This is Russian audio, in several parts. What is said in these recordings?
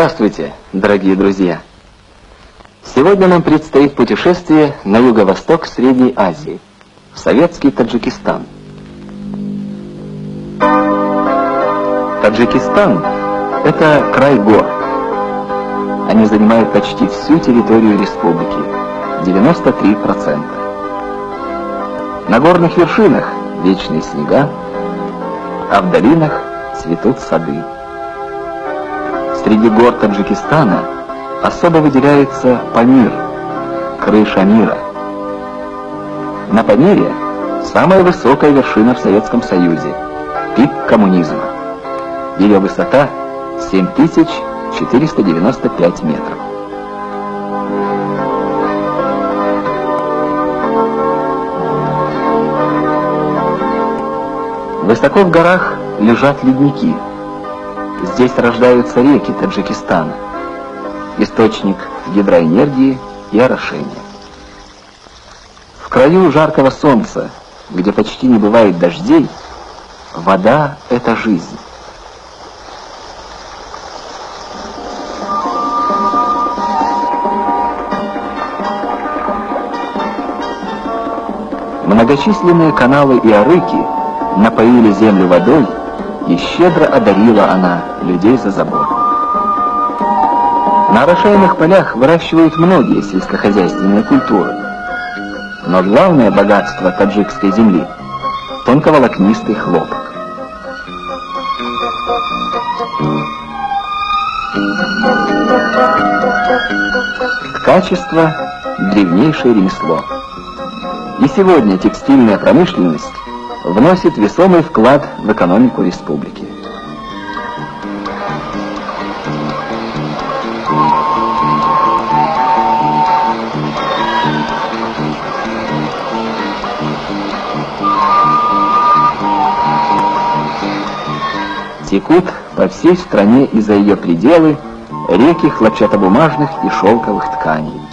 Здравствуйте, дорогие друзья! Сегодня нам предстоит путешествие на юго-восток Средней Азии, в советский Таджикистан. Таджикистан – это край гор. Они занимают почти всю территорию республики – 93%. На горных вершинах вечные снега, а в долинах цветут сады. Среди гор Таджикистана особо выделяется Памир, крыша мира. На Памире самая высокая вершина в Советском Союзе, пик коммунизма. Ее высота 7495 метров. Высоко в горах лежат ледники. Здесь рождаются реки Таджикистана, источник гидроэнергии и орошения. В краю жаркого солнца, где почти не бывает дождей, вода — это жизнь. Многочисленные каналы и арыки напоили землю водой, и щедро одарила она людей за заботу. На орошаемых полях выращивают многие сельскохозяйственные культуры. Но главное богатство таджикской земли – тонковолокнистый хлопок. Ткачество – древнейшее ремесло. И сегодня текстильная промышленность вносит весомый вклад в экономику республики. Текут по всей стране и за ее пределы реки хлопчатобумажных и шелковых тканей.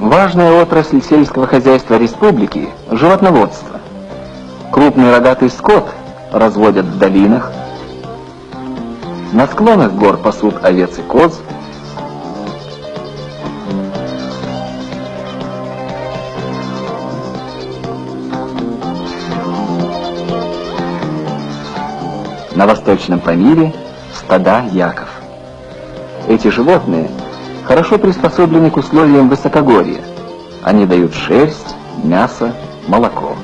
Важная отрасль сельского хозяйства республики – животноводство. Крупный рогатый скот разводят в долинах, на склонах гор пасут овец и коз, на восточном Памире стада яков. Эти животные хорошо приспособлены к условиям высокогорья. Они дают шерсть, мясо, молоко.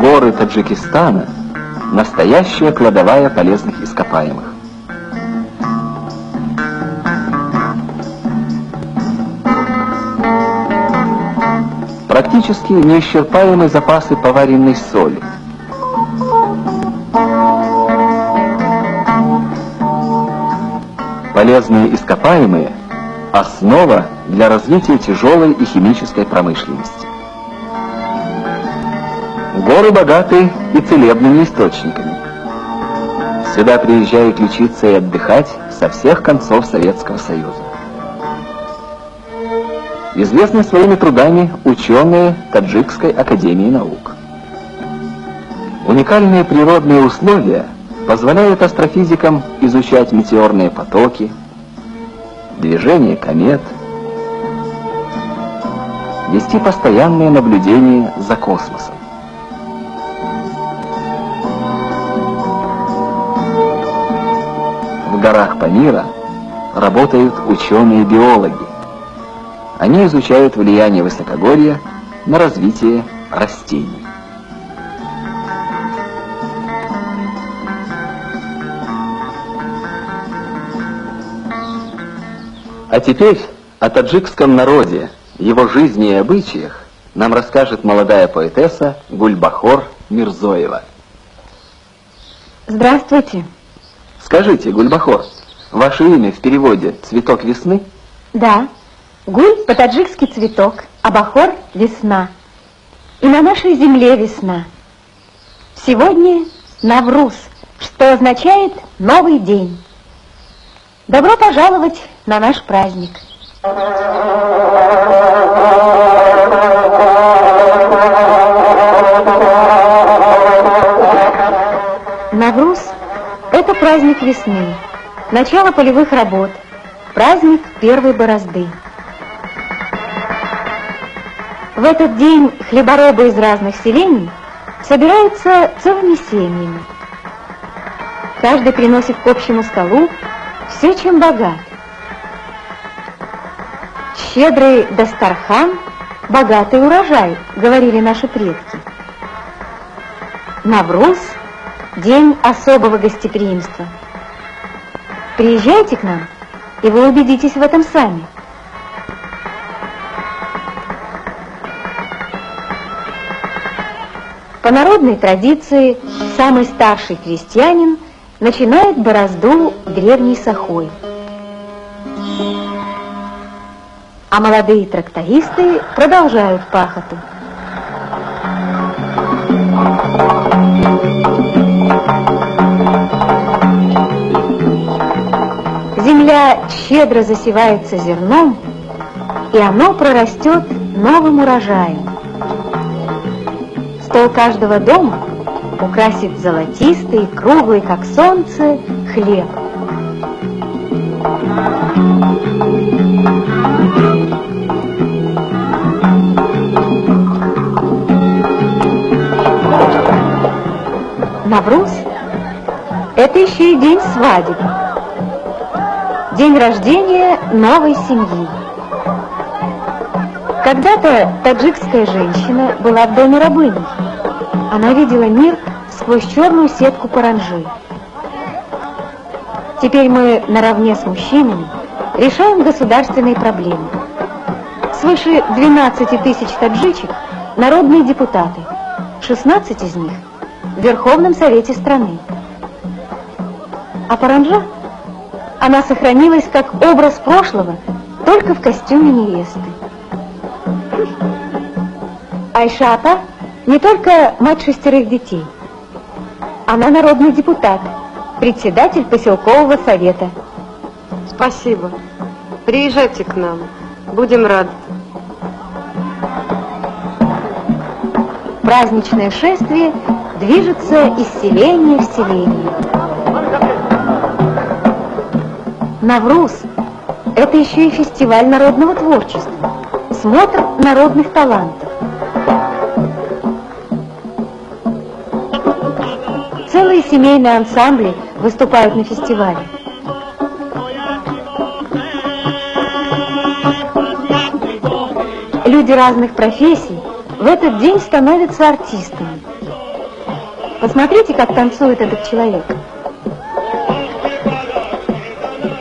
Горы Таджикистана – настоящая кладовая полезных ископаемых. Практически неисчерпаемы запасы поваренной соли – Полезные ископаемые – основа для развития тяжелой и химической промышленности. Горы богаты и целебными источниками. Сюда приезжают лечиться и отдыхать со всех концов Советского Союза. Известны своими трудами ученые Таджикской Академии Наук. Уникальные природные условия – позволяет астрофизикам изучать метеорные потоки, движение комет, вести постоянные наблюдения за космосом. В горах Памира работают ученые-биологи. Они изучают влияние высокогорья на развитие растений. А теперь о таджикском народе, его жизни и обычаях нам расскажет молодая поэтесса Гульбахор Мирзоева. Здравствуйте. Скажите, Гульбахор, ваше имя в переводе «цветок весны»? Да. Гуль по-таджикски цветок, а Бахор – весна. И на нашей земле весна. Сегодня Навруз, что означает «новый день». Добро пожаловать на наш праздник. Навруз – это праздник весны, начало полевых работ, праздник первой борозды. В этот день хлеборобы из разных селений собираются целыми семьями. Каждый приносит к общему столу все, чем богат. Щедрый Дастархан – богатый урожай, говорили наши предки. Навруз – день особого гостеприимства. Приезжайте к нам, и вы убедитесь в этом сами. По народной традиции, самый старший крестьянин начинает борозду древней сахой. А молодые трактористы продолжают пахоту. Земля щедро засевается зерном, и оно прорастет новым урожаем. Стол каждого дома украсит золотистый, круглый, как солнце, хлеб. Навруз – это еще и день свадеб. День рождения новой семьи. Когда-то таджикская женщина была в доме рабыней. Она видела мир сквозь черную сетку паранжи. Теперь мы наравне с мужчинами решаем государственные проблемы. Свыше 12 тысяч таджичек – народные депутаты, 16 из них – в Верховном Совете страны. А паранжа – она сохранилась как образ прошлого, только в костюме невесты. Айшата не только мать шестерых детей. Она народный депутат, председатель поселкового совета. Спасибо. Приезжайте к нам. Будем рады. Праздничное шествие движется из селения в селение. Навруз – это еще и фестиваль народного творчества, смотр народных талантов. Семейные ансамбли выступают на фестивале. Люди разных профессий в этот день становятся артистами. Посмотрите, как танцует этот человек.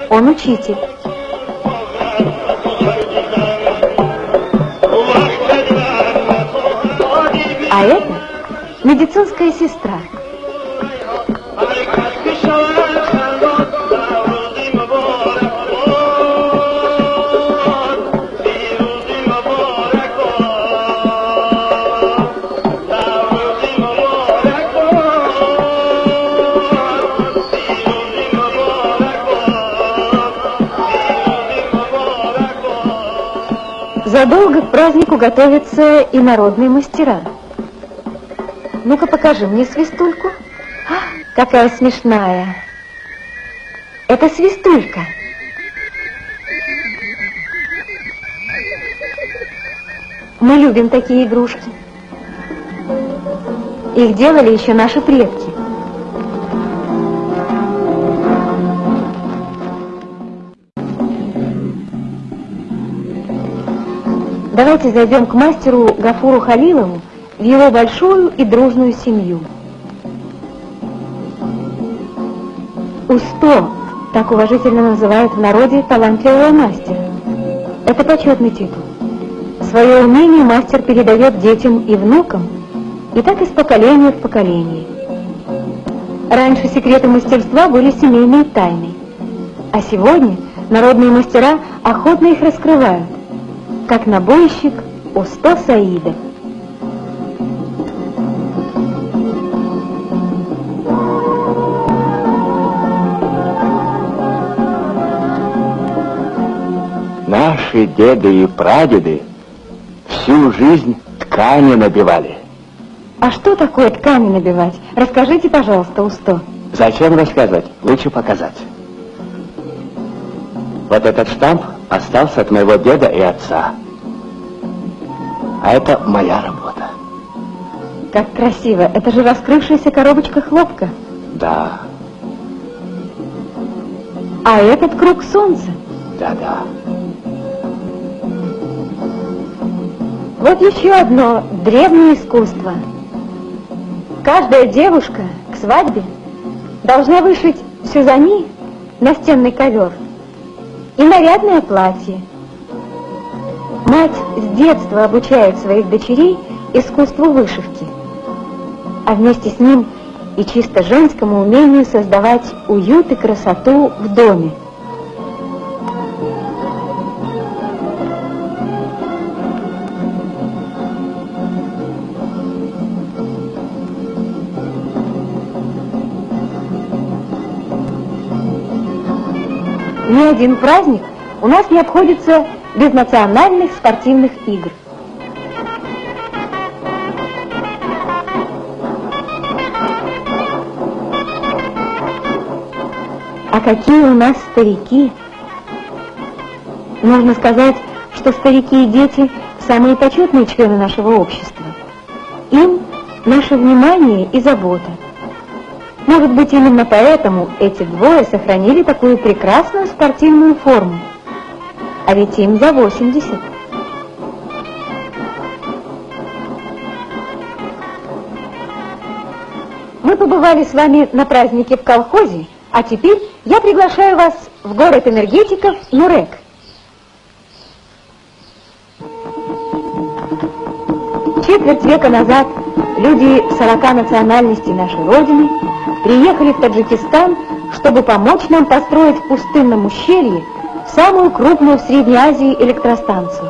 Он учитель. А это медицинская сестра. Задолго к празднику готовятся и народные мастера. Ну-ка покажи мне свистульку. А, какая смешная. Это свистулька. Мы любим такие игрушки. Их делали еще наши предки. Давайте зайдем к мастеру Гафуру Халилову в его большую и дружную семью. Усто, так уважительно называют в народе талантливого мастера. Это почетный титул. Свое умение мастер передает детям и внукам, и так из поколения в поколение. Раньше секреты мастерства были семейной тайной, а сегодня народные мастера охотно их раскрывают как набойщик Усто Саида. Наши деды и прадеды всю жизнь ткани набивали. А что такое ткани набивать? Расскажите, пожалуйста, Усто. Зачем рассказывать? Лучше показать. Вот этот штамп остался от моего деда и отца. А это моя работа. Как красиво. Это же раскрывшаяся коробочка хлопка. Да, А этот круг солнца. да-да. Вот еще одно древнее искусство. Каждая девушка к свадьбе должна вышить сюзани, настенный ковер, и нарядное платье. Мать с детства обучает своих дочерей искусству вышивки, а вместе с ним и чисто женскому умению создавать уют и красоту в доме. Один праздник у нас не обходится без национальных спортивных игр. А какие у нас старики! Нужно сказать, что старики и дети – самые почетные члены нашего общества. Им наше внимание и забота. Может быть, именно поэтому эти двое сохранили такую прекрасную спортивную форму. А ведь им за 80. Мы побывали с вами на празднике в колхозе, а теперь я приглашаю вас в город энергетиков Нурек. Четверть века назад люди 40 национальностей нашей Родины приехали в Таджикистан, чтобы помочь нам построить в пустынном ущелье самую крупную в Средней Азии электростанцию.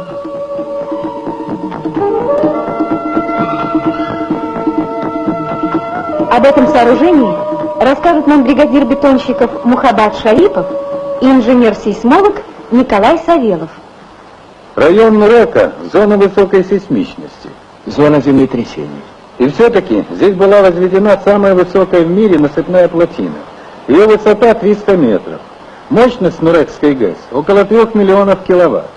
Об этом сооружении расскажут нам бригадир бетонщиков Мухаббат Шарипов и инженер-сейсмолог Николай Савелов. Район Нурека – зона высокой сейсмичности. Зона землетрясений. И все-таки здесь была возведена самая высокая в мире насыпная плотина. Ее высота 300 метров. Мощность Нурекской ГЭС – около 3 миллионов киловатт.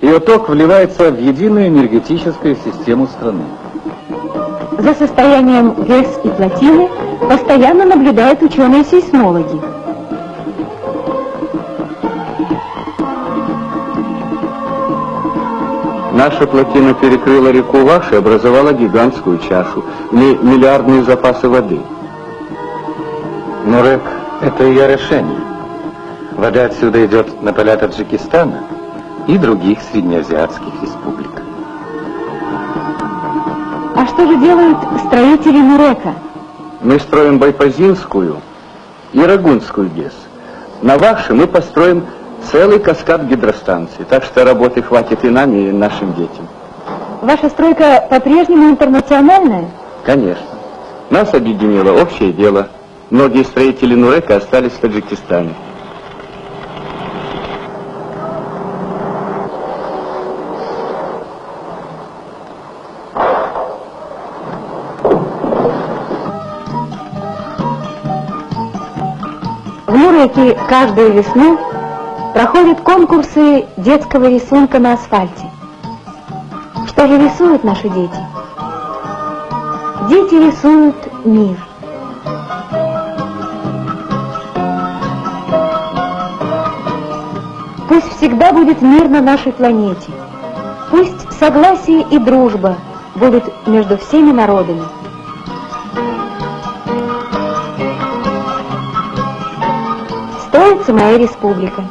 Ее ток вливается в единую энергетическую систему страны. За состоянием ГЭС и плотины постоянно наблюдают ученые-сейсмологи. Наша плотина перекрыла реку Ваш и образовала гигантскую чашу. В ней миллиардные запасы воды. Нурек – это ее решение. Вода отсюда идет на поля Таджикистана и других среднеазиатских республик. А что же делают строители Нурека? Мы строим Байпазинскую и Рагунскую ГЭС. На Ваше мы построим целый каскад гидростанций, так что работы хватит и нам, и нашим детям. Ваша стройка по-прежнему интернациональная? Конечно. Нас объединило общее дело. Многие строители Нурека остались в Таджикистане. В Нуреке каждую весну проходят конкурсы детского рисунка на асфальте. Что же рисуют наши дети? Дети рисуют мир. Пусть всегда будет мир на нашей планете. Пусть согласие и дружба будут между всеми народами. Строится моя республика.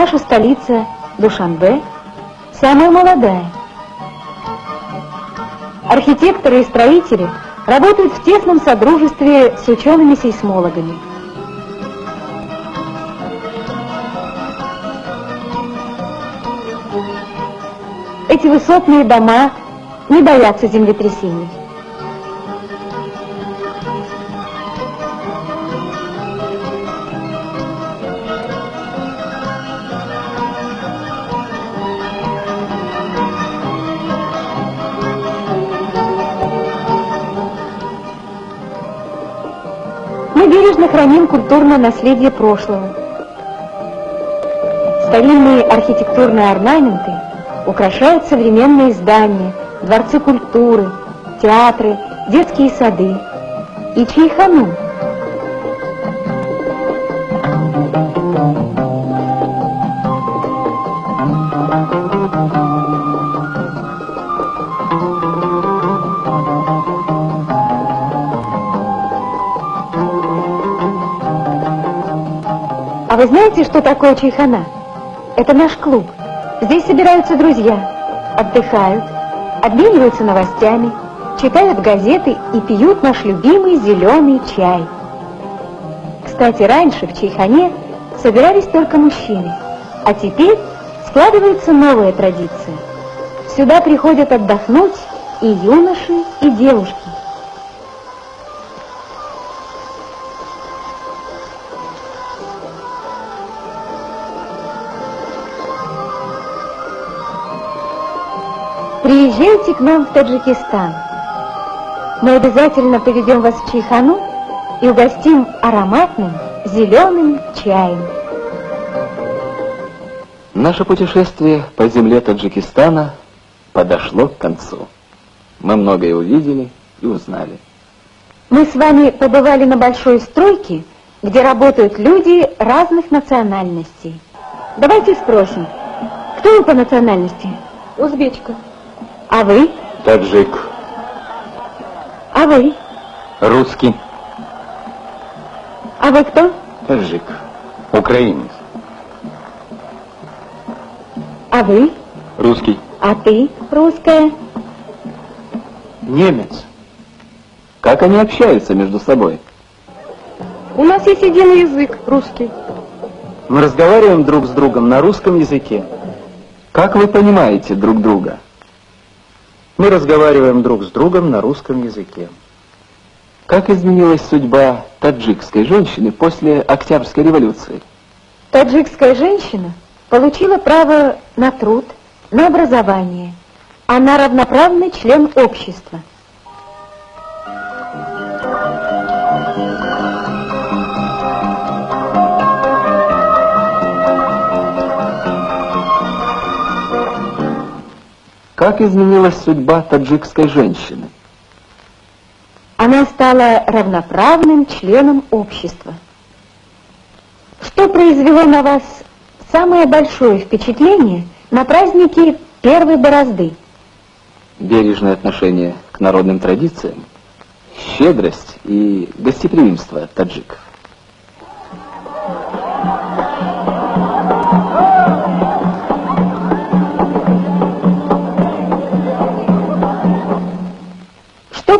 Наша столица Душанбе самая молодая. Архитекторы и строители работают в тесном содружестве с учеными-сейсмологами. Эти высотные дома не боятся землетрясений. Бережно храним культурное наследие прошлого. Старинные архитектурные орнаменты украшают современные здания, дворцы культуры, театры, детские сады и чайхану. Знаете, что такое чайхана? Это наш клуб. Здесь собираются друзья, отдыхают, обмениваются новостями, читают газеты и пьют наш любимый зеленый чай. Кстати, раньше в чайхане собирались только мужчины, а теперь складывается новая традиция. Сюда приходят отдохнуть и юноши, и девушки. Приезжайте к нам в Таджикистан. Мы обязательно поведем вас в Чайхану и угостим ароматным зеленым чаем. Наше путешествие по земле Таджикистана подошло к концу. Мы многое увидели и узнали. Мы с вами побывали на большой стройке, где работают люди разных национальностей. Давайте спросим, кто вы по национальности? Узбечка. А вы? Таджик. А вы? Русский. А вы кто? Таджик. Украинец. А вы? Русский. А ты, русская? Немец. Как они общаются между собой? У нас есть единый язык, русский. Мы разговариваем друг с другом на русском языке. Как вы понимаете друг друга? Мы разговариваем друг с другом на русском языке. Как изменилась судьба таджикской женщины после Октябрьской революции? Таджикская женщина получила право на труд, на образование. Она равноправный член общества. Как изменилась судьба таджикской женщины? Она стала равноправным членом общества. Что произвело на вас самое большое впечатление на празднике первой борозды? Бережное отношение к народным традициям, щедрость и гостеприимство таджиков.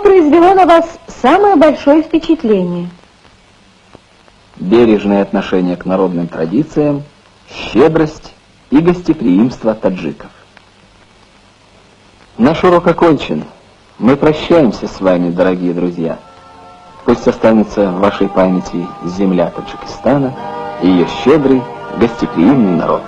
Произвело на вас самое большое впечатление? Бережное отношение к народным традициям, щедрость и гостеприимство таджиков. Наш урок окончен. Мы прощаемся с вами, дорогие друзья. Пусть останется в вашей памяти земля Таджикистана и ее щедрый, гостеприимный народ.